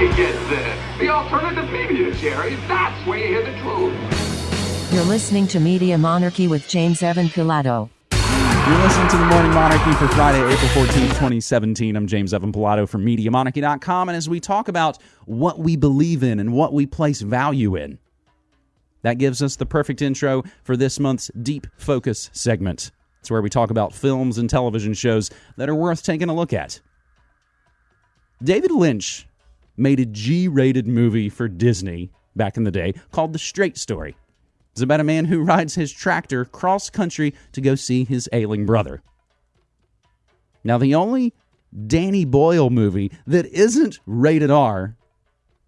you get this. The alternative media, Jerry. That's where you hear the truth. You're listening to Media Monarchy with James Evan Pilato. You're listening to the Morning Monarchy for Friday, April 14th, 2017. I'm James Evan Pilato from MediaMonarchy.com. And as we talk about what we believe in and what we place value in, that gives us the perfect intro for this month's Deep Focus segment. It's where we talk about films and television shows that are worth taking a look at. David Lynch made a G rated movie for Disney back in the day called The Straight Story. It's about a man who rides his tractor cross country to go see his ailing brother. Now, the only Danny Boyle movie that isn't rated R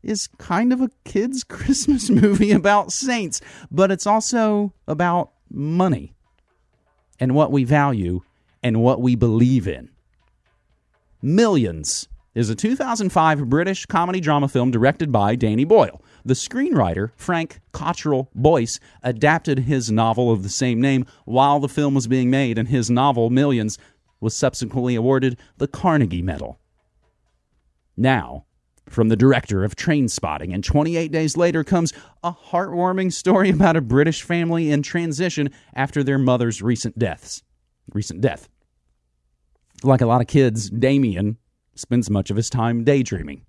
is kind of a kid's Christmas movie about saints, but it's also about money and what we value and what we believe in. Millions is a 2005 British comedy drama film directed by Danny Boyle. The screenwriter, Frank Cottrell Boyce, adapted his novel of the same name while the film was being made, and his novel, Millions, was subsequently awarded the Carnegie Medal. Now, from the director of Trainspotting, and 28 days later comes a heartwarming story about a British family in transition after their mother's recent deaths. Recent death. Like a lot of kids, Damien spends much of his time daydreaming.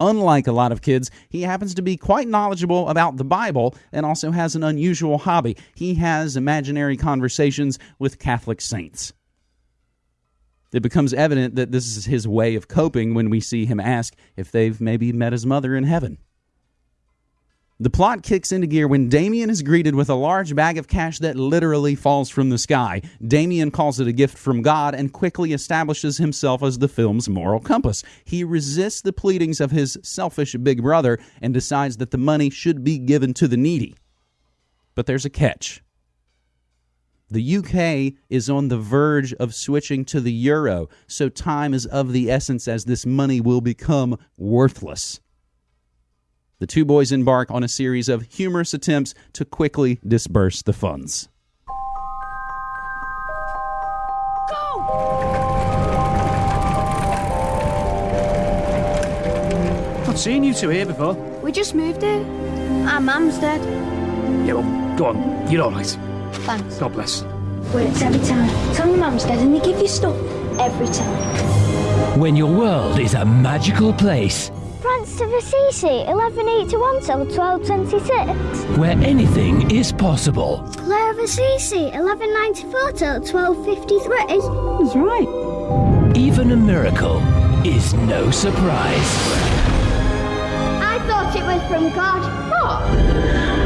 Unlike a lot of kids, he happens to be quite knowledgeable about the Bible and also has an unusual hobby. He has imaginary conversations with Catholic saints. It becomes evident that this is his way of coping when we see him ask if they've maybe met his mother in heaven. The plot kicks into gear when Damien is greeted with a large bag of cash that literally falls from the sky. Damien calls it a gift from God and quickly establishes himself as the film's moral compass. He resists the pleadings of his selfish big brother and decides that the money should be given to the needy. But there's a catch. The UK is on the verge of switching to the euro, so time is of the essence as this money will become worthless. The two boys embark on a series of humorous attempts to quickly disperse the funds. Go! Not seen you two here before. We just moved here. Our mum's dead. Yeah, well, go on. You're all right. Thanks. God bless. Works every time. Tell your mum's dead and they give you stuff every time. When your world is a magical place Francis of Assisi, 1181 till 1226. where anything is possible. Clare of Assisi, 1194 till 1253. That's right. Even a miracle is no surprise. I thought it was from God. What?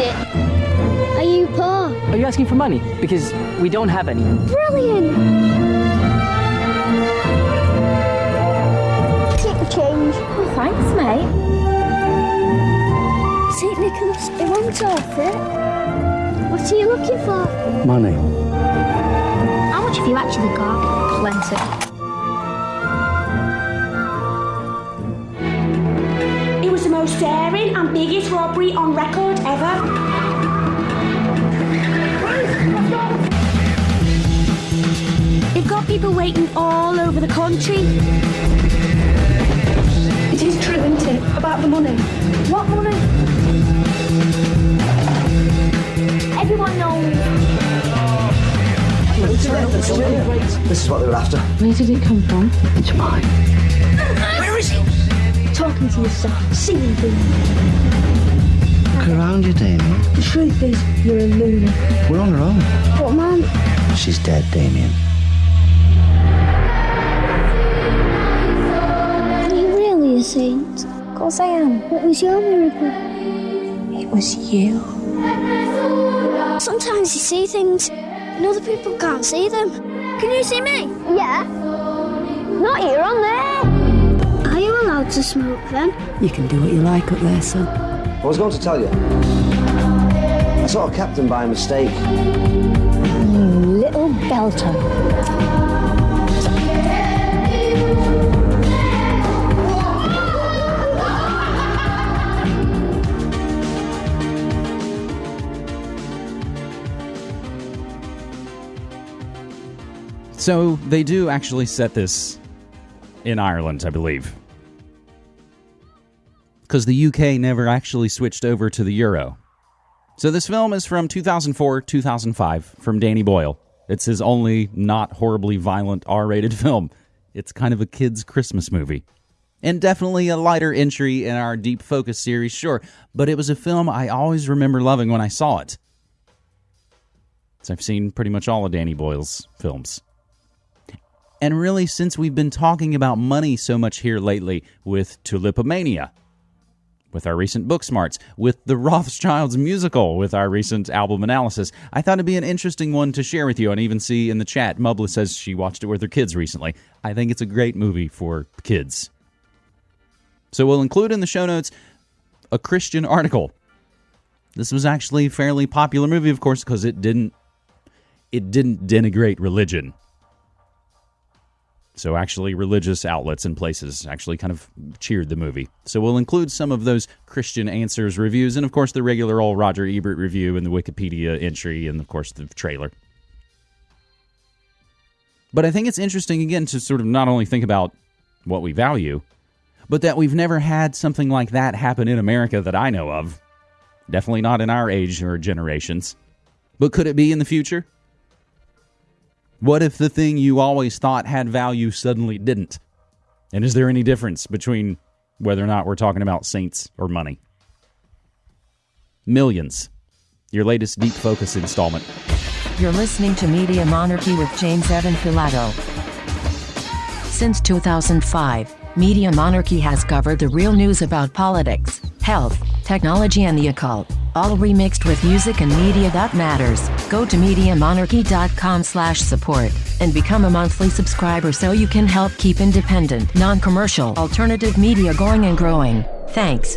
It. Are you poor? Are you asking for money? Because we don't have any. Brilliant. Take the change. Oh, thanks, mate. St. Nicholas, it won't off it. What are you looking for? Money. How much have you actually got? Plenty. It was the most daring and biggest robbery on record ever. People waiting all over the country. It is true, isn't it? About the money. What money? Everyone knows. This is what they were after. Where did it come from? It's mine. Where is it? Talking to yourself, singing things. Look around you, Damien. The truth is, you're a loony. We're on our own. But Mum, She's dead, Damien. Saint? Of course I am. What was your miracle? It was you. Sometimes you see things, and other people can't see them. Can you see me? Yeah. Not here on there. Are you allowed to smoke then? You can do what you like up there, son. I was going to tell you. I saw a captain by mistake. You little belter. So they do actually set this in Ireland, I believe. Because the UK never actually switched over to the euro. So this film is from 2004 2005 from Danny Boyle. It's his only not horribly violent R rated film. It's kind of a kid's Christmas movie. And definitely a lighter entry in our Deep Focus series, sure, but it was a film I always remember loving when I saw it. So I've seen pretty much all of Danny Boyle's films. And really, since we've been talking about money so much here lately with Tulipomania, with our recent book smarts, with the Rothschilds musical, with our recent album analysis, I thought it'd be an interesting one to share with you and even see in the chat. Mubla says she watched it with her kids recently. I think it's a great movie for kids. So we'll include in the show notes a Christian article. This was actually a fairly popular movie, of course, because it didn't it didn't denigrate religion. So actually, religious outlets and places actually kind of cheered the movie. So we'll include some of those Christian Answers reviews, and of course the regular old Roger Ebert review and the Wikipedia entry, and of course the trailer. But I think it's interesting again to sort of not only think about what we value, but that we've never had something like that happen in America that I know of. Definitely not in our age or generations. But could it be in the future? What if the thing you always thought had value suddenly didn't? And is there any difference between whether or not we're talking about saints or money? Millions. Your latest Deep Focus installment. You're listening to Media Monarchy with James Evan Pilato. Since 2005, Media Monarchy has covered the real news about politics, health, technology, and the occult, all remixed with music and media that matters. Go to MediaMonarchy.com slash support and become a monthly subscriber so you can help keep independent, non-commercial, alternative media going and growing. Thanks.